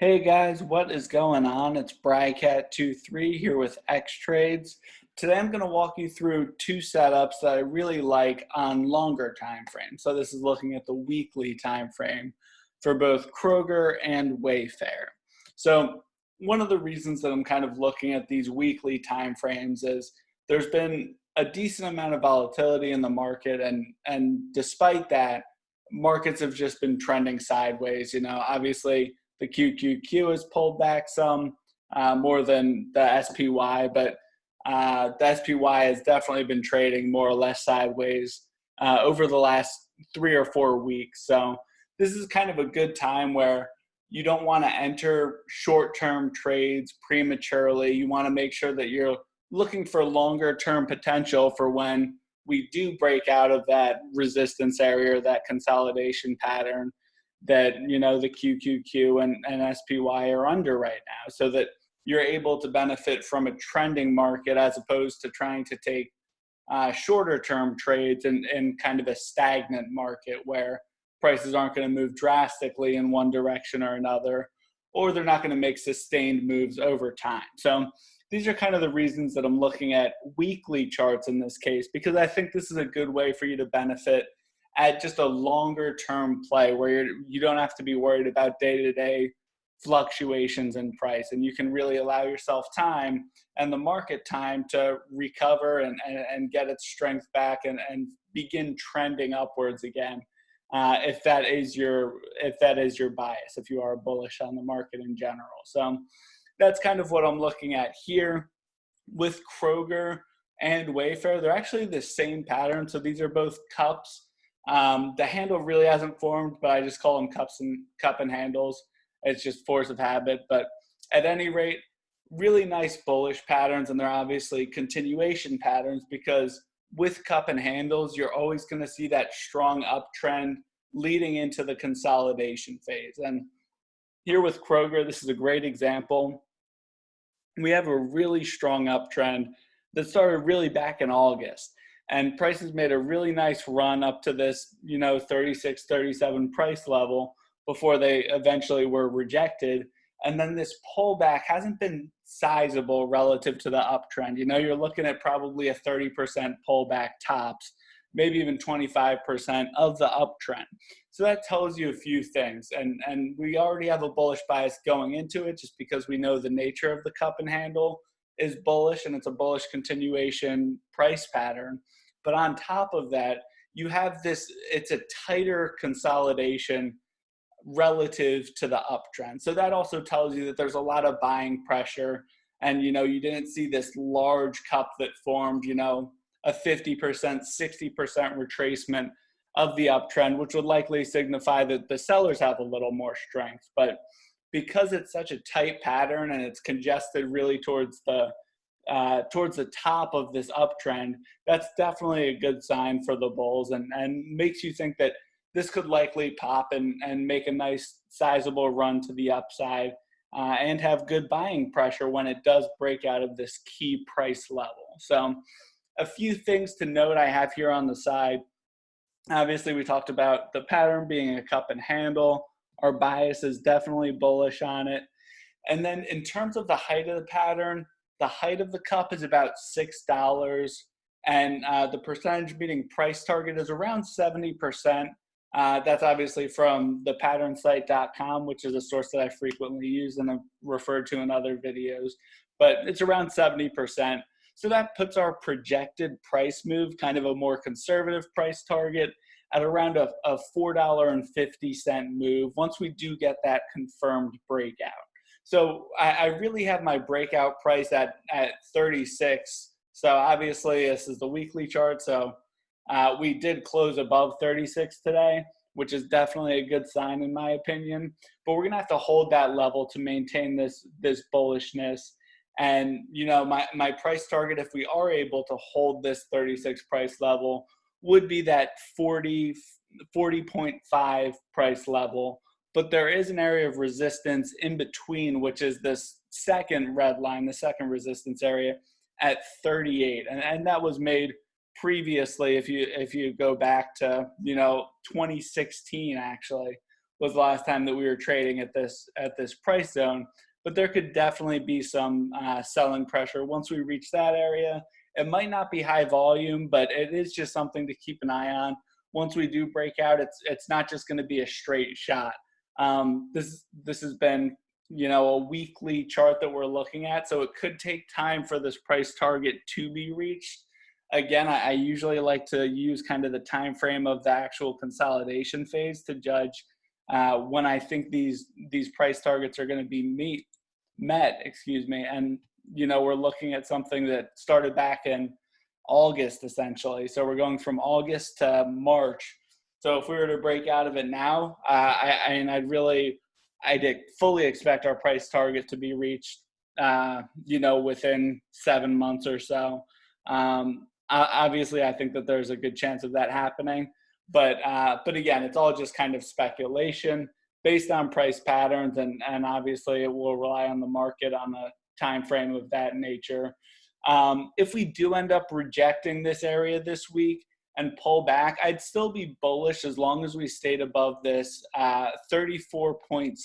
Hey guys, what is going on? It's Brycat23 here with X Trades. Today I'm going to walk you through two setups that I really like on longer time frames. So this is looking at the weekly time frame for both Kroger and Wayfair. So one of the reasons that I'm kind of looking at these weekly time frames is there's been a decent amount of volatility in the market and and despite that markets have just been trending sideways, you know, obviously the QQQ has pulled back some uh, more than the SPY, but uh, the SPY has definitely been trading more or less sideways uh, over the last three or four weeks. So this is kind of a good time where you don't want to enter short-term trades prematurely. You want to make sure that you're looking for longer-term potential for when we do break out of that resistance area or that consolidation pattern that you know the QQQ and, and SPY are under right now, so that you're able to benefit from a trending market as opposed to trying to take uh, shorter term trades in, in kind of a stagnant market where prices aren't going to move drastically in one direction or another, or they're not going to make sustained moves over time. So these are kind of the reasons that I'm looking at weekly charts in this case, because I think this is a good way for you to benefit at just a longer term play where you're, you don't have to be worried about day to day fluctuations in price and you can really allow yourself time and the market time to recover and, and, and get its strength back and, and begin trending upwards again uh, if that is your if that is your bias if you are bullish on the market in general. So that's kind of what i'm looking at here. With kroger and wayfair they're actually the same pattern. So these are both cups um, the handle really hasn't formed, but I just call them cups and cup and handles. It's just force of habit. But at any rate, really nice bullish patterns, and they're obviously continuation patterns because with cup and handles, you're always going to see that strong uptrend leading into the consolidation phase. And here with Kroger, this is a great example. We have a really strong uptrend that started really back in August and prices made a really nice run up to this you know 36 37 price level before they eventually were rejected. And then this pullback hasn't been sizable relative to the uptrend. You know you're looking at probably a 30% pullback tops maybe even 25% of the uptrend. So that tells you a few things. And and we already have a bullish bias going into it just because we know the nature of the cup and handle is bullish and it's a bullish continuation price pattern but on top of that, you have this, it's a tighter consolidation relative to the uptrend. So that also tells you that there's a lot of buying pressure and you know you didn't see this large cup that formed you know a 50% 60% retracement of the uptrend which would likely signify that the sellers have a little more strength but because it's such a tight pattern and it's congested really towards the uh, towards the top of this uptrend, that's definitely a good sign for the bulls and, and makes you think that this could likely pop and, and make a nice sizable run to the upside uh, and have good buying pressure when it does break out of this key price level. So a few things to note I have here on the side. Obviously, we talked about the pattern being a cup and handle. Our bias is definitely bullish on it. And then in terms of the height of the pattern, the height of the cup is about $6 and uh, the percentage beating price target is around 70%. Uh, that's obviously from the patternsite.com, which is a source that I frequently use and have referred to in other videos, but it's around 70%. So that puts our projected price move, kind of a more conservative price target, at around a, a $4.50 move once we do get that confirmed breakout. So I, I really have my breakout price at, at 36. So obviously this is the weekly chart. So uh, we did close above 36 today, which is definitely a good sign in my opinion. But we're gonna have to hold that level to maintain this this bullishness. And you know, my my price target, if we are able to hold this 36 price level, would be that 40 40.5 price level but there is an area of resistance in between, which is this second red line, the second resistance area at 38. And, and that was made previously, if you, if you go back to, you know, 2016 actually, was the last time that we were trading at this at this price zone. But there could definitely be some uh, selling pressure once we reach that area. It might not be high volume, but it is just something to keep an eye on. Once we do break out, it's it's not just going to be a straight shot. Um, this this has been you know a weekly chart that we're looking at, so it could take time for this price target to be reached again, I, I, usually like to use kind of the time frame of the actual consolidation phase to judge uh, when I think these these price targets are going to be meet met. Excuse me, and you know we're looking at something that started back in August essentially. So we're going from August to March. So if we were to break out of it now, uh, I, I mean, I'd really, I'd fully expect our price target to be reached, uh, you know, within seven months or so. Um, obviously, I think that there's a good chance of that happening. But uh, but again, it's all just kind of speculation based on price patterns, and and obviously it will rely on the market on a time frame of that nature. Um, if we do end up rejecting this area this week and pull back, I'd still be bullish as long as we stayed above this uh, 34.6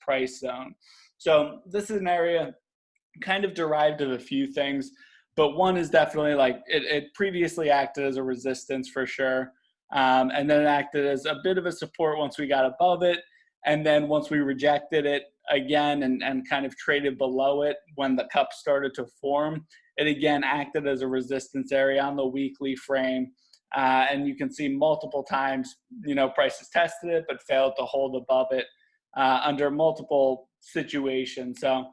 price zone. So this is an area kind of derived of a few things but one is definitely like it, it previously acted as a resistance for sure. Um, and then acted as a bit of a support once we got above it. And then once we rejected it again and, and kind of traded below it when the cup started to form, it again acted as a resistance area on the weekly frame. Uh, and you can see multiple times, you know, prices tested it but failed to hold above it uh, under multiple situations. So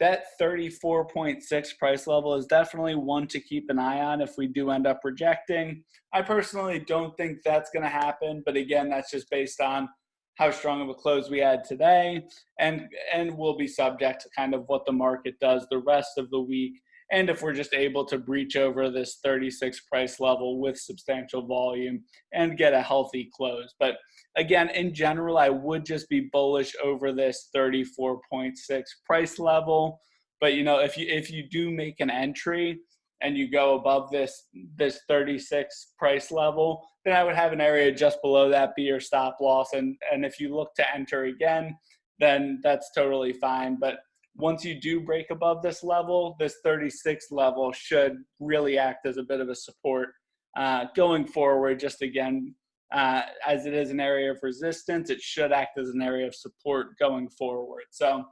that 34.6 price level is definitely one to keep an eye on if we do end up rejecting. I personally don't think that's going to happen, but again, that's just based on how strong of a close we had today and and will be subject to kind of what the market does the rest of the week and if we're just able to breach over this 36 price level with substantial volume and get a healthy close but again, in general, I would just be bullish over this 34.6 price level. But you know, if you if you do make an entry and you go above this this 36 price level, then I would have an area just below that be your stop loss. And and if you look to enter again, then that's totally fine. But once you do break above this level, this 36 level should really act as a bit of a support uh, going forward. Just again, uh, as it is an area of resistance, it should act as an area of support going forward. So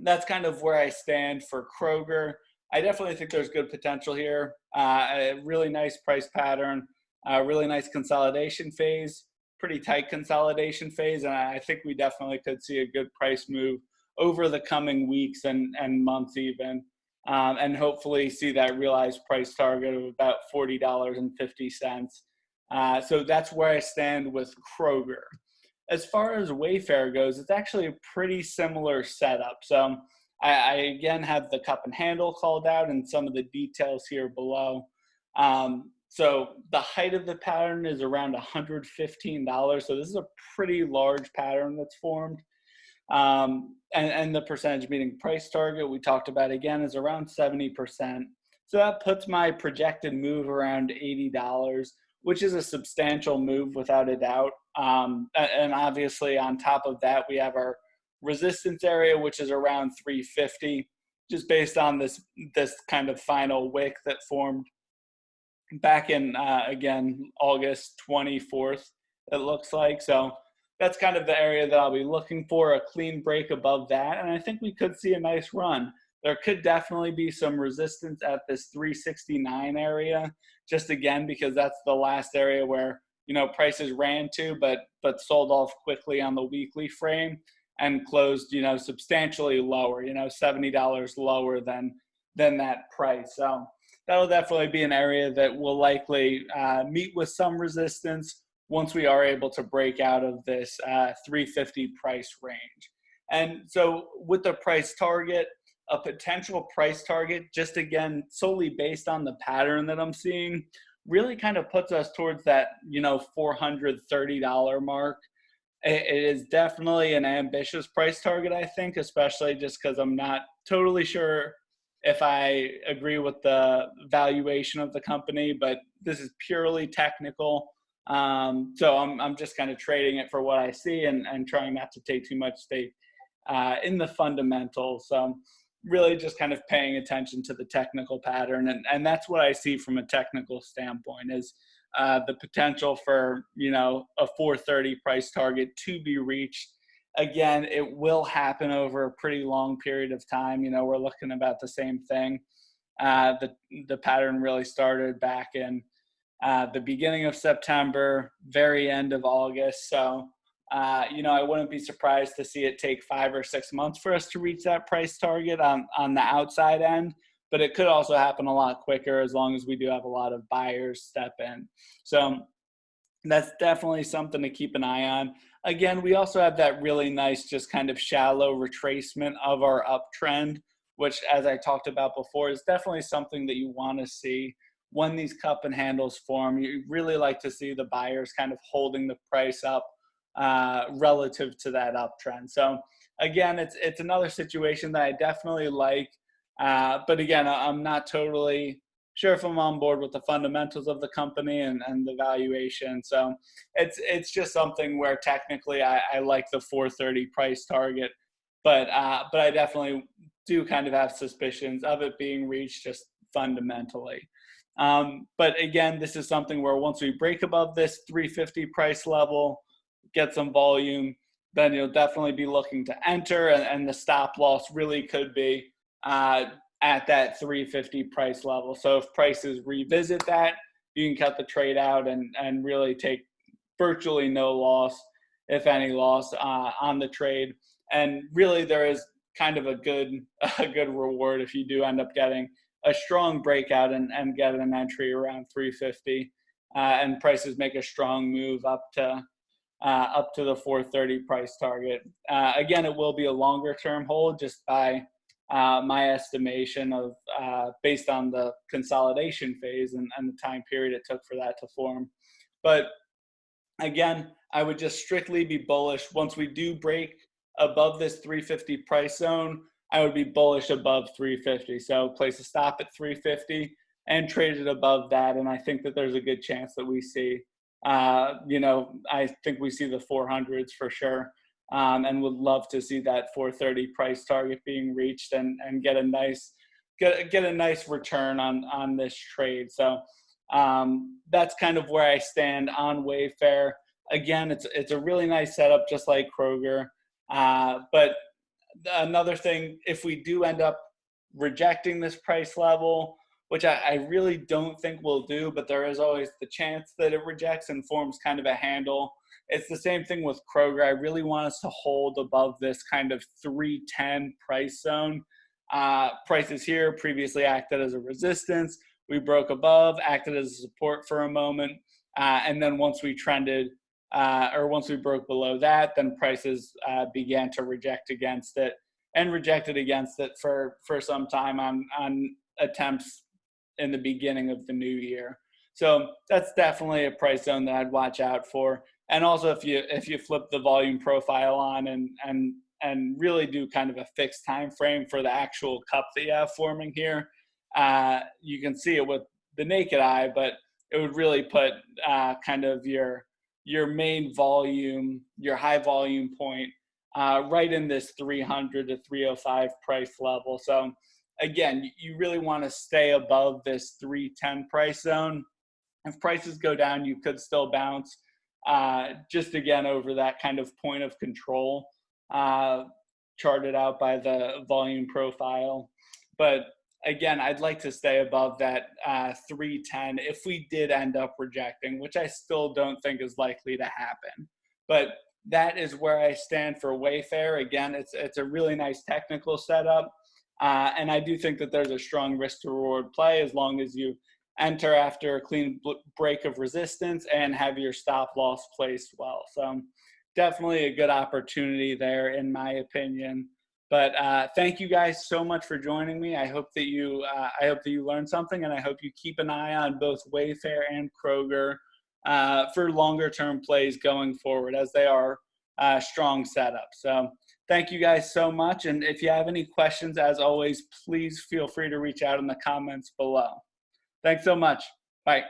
that's kind of where I stand for Kroger. I definitely think there's good potential here. Uh, a really nice price pattern, a really nice consolidation phase, pretty tight consolidation phase, and I think we definitely could see a good price move over the coming weeks and, and months even. Um, and hopefully see that realized price target of about $40.50. Uh, so that's where I stand with Kroger. As far as Wayfair goes, it's actually a pretty similar setup. So I, I again have the cup and handle called out and some of the details here below. Um, so the height of the pattern is around $115. So this is a pretty large pattern that's formed. Um, and, and the percentage meeting price target we talked about again is around 70%. So that puts my projected move around $80 which is a substantial move without a doubt. Um, and obviously, on top of that, we have our resistance area, which is around 350, just based on this this kind of final wick that formed back in uh, again August 24th. It looks like so. That's kind of the area that I'll be looking for a clean break above that, and I think we could see a nice run. There could definitely be some resistance at this 369 area just again because that's the last area where you know prices ran to but but sold off quickly on the weekly frame and closed you know substantially lower you know $70 lower than than that price. So that'll definitely be an area that will likely uh, meet with some resistance once we are able to break out of this uh, 350 price range and so with the price target a potential price target, just again, solely based on the pattern that I'm seeing, really kind of puts us towards that, you know, $430 mark. It is definitely an ambitious price target, I think, especially just because I'm not totally sure if I agree with the valuation of the company, but this is purely technical. Um, so I'm, I'm just kind of trading it for what I see and, and trying not to take too much stake uh, in the fundamentals. So really just kind of paying attention to the technical pattern. And, and that's what I see from a technical standpoint is uh, the potential for, you know, a 430 price target to be reached. Again, it will happen over a pretty long period of time. You know, we're looking about the same thing. Uh, the, the pattern really started back in uh, the beginning of September, very end of August. So, uh, you know, I wouldn't be surprised to see it take five or six months for us to reach that price target on, on the outside end. But it could also happen a lot quicker as long as we do have a lot of buyers step in. So that's definitely something to keep an eye on. Again, we also have that really nice, just kind of shallow retracement of our uptrend, which, as I talked about before, is definitely something that you want to see when these cup and handles form. You really like to see the buyers kind of holding the price up uh, relative to that uptrend. So again, it's it's another situation that I definitely like. Uh, but again, I'm not totally sure if I'm on board with the fundamentals of the company and, and the valuation. So it's it's just something where technically I, I like the 430 price target, but uh, but I definitely do kind of have suspicions of it being reached just fundamentally. Um, but again, this is something where once we break above this 350 price level, get some volume, then you'll definitely be looking to enter and, and the stop loss really could be uh, at that 350 price level. So if prices revisit that, you can cut the trade out and, and really take virtually no loss, if any loss uh, on the trade. And really there is kind of a good, a good reward if you do end up getting a strong breakout and, and get an entry around 350 uh, and prices make a strong move up to uh, up to the 430 price target. Uh, again, it will be a longer term hold just by uh, my estimation of uh, based on the consolidation phase and, and the time period it took for that to form. But again, I would just strictly be bullish once we do break above this 350 price zone. I would be bullish above 350. So place a stop at 350 and trade it above that. And I think that there's a good chance that we see, uh, you know, I think we see the 400s for sure. Um, and would love to see that 430 price target being reached and, and get a nice get, get a nice return on on this trade. So um, that's kind of where I stand on Wayfair. Again, it's it's a really nice setup, just like Kroger. Uh, but another thing, if we do end up rejecting this price level, which I, I, really don't think we'll do, but there is always the chance that it rejects and forms kind of a handle. It's the same thing with Kroger. I really want us to hold above this kind of 310 price zone. Uh, prices here previously acted as a resistance. We broke above, acted as a support for a moment. Uh, and then once we trended uh, or once we broke below that, then prices uh, began to reject against it and rejected against it for for some time on on attempts in the beginning of the new year. So that's definitely a price zone that I'd watch out for. And also, if you if you flip the volume profile on and and and really do kind of a fixed time frame for the actual cup that you have forming here, uh, you can see it with the naked eye, but it would really put uh, kind of your your main volume, your high volume point, uh, right in this 300 to 305 price level. So again, you really want to stay above this 310 price zone. If prices go down, you could still bounce uh, just again over that kind of point of control uh, charted out by the volume profile. But again, I'd like to stay above that uh, 310 if we did end up rejecting, which I still don't think is likely to happen. But that is where I stand for Wayfair. Again, it's it's a really nice technical setup, uh, and I do think that there's a strong risk to reward play as long as you enter after a clean break of resistance and have your stop loss placed well. So definitely a good opportunity there, in my opinion. But uh, thank you guys so much for joining me. I hope that you uh, I hope that you learned something, and I hope you keep an eye on both Wayfair and Kroger uh, for longer term plays going forward, as they are uh, strong setups. So thank you guys so much. And if you have any questions, as always, please feel free to reach out in the comments below. Thanks so much. Bye.